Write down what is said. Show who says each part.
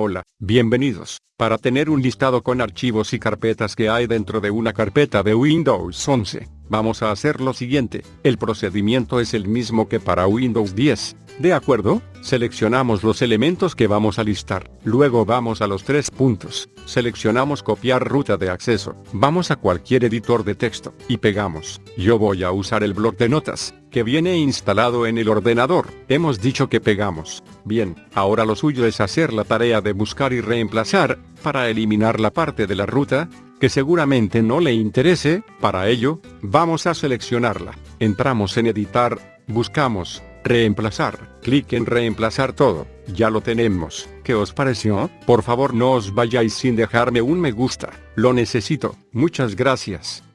Speaker 1: Hola, bienvenidos. Para tener un listado con archivos y carpetas que hay dentro de una carpeta de Windows 11, vamos a hacer lo siguiente. El procedimiento es el mismo que para Windows 10. ¿De acuerdo? Seleccionamos los elementos que vamos a listar. Luego vamos a los tres puntos. Seleccionamos copiar ruta de acceso. Vamos a cualquier editor de texto y pegamos. Yo voy a usar el bloc de notas que viene instalado en el ordenador. Hemos dicho que pegamos. Bien, ahora lo suyo es hacer la tarea de buscar y reemplazar, para eliminar la parte de la ruta, que seguramente no le interese, para ello, vamos a seleccionarla. Entramos en editar, buscamos, reemplazar, clic en reemplazar todo, ya lo tenemos. ¿Qué os pareció? Por favor no os vayáis sin dejarme un me gusta, lo necesito, muchas gracias.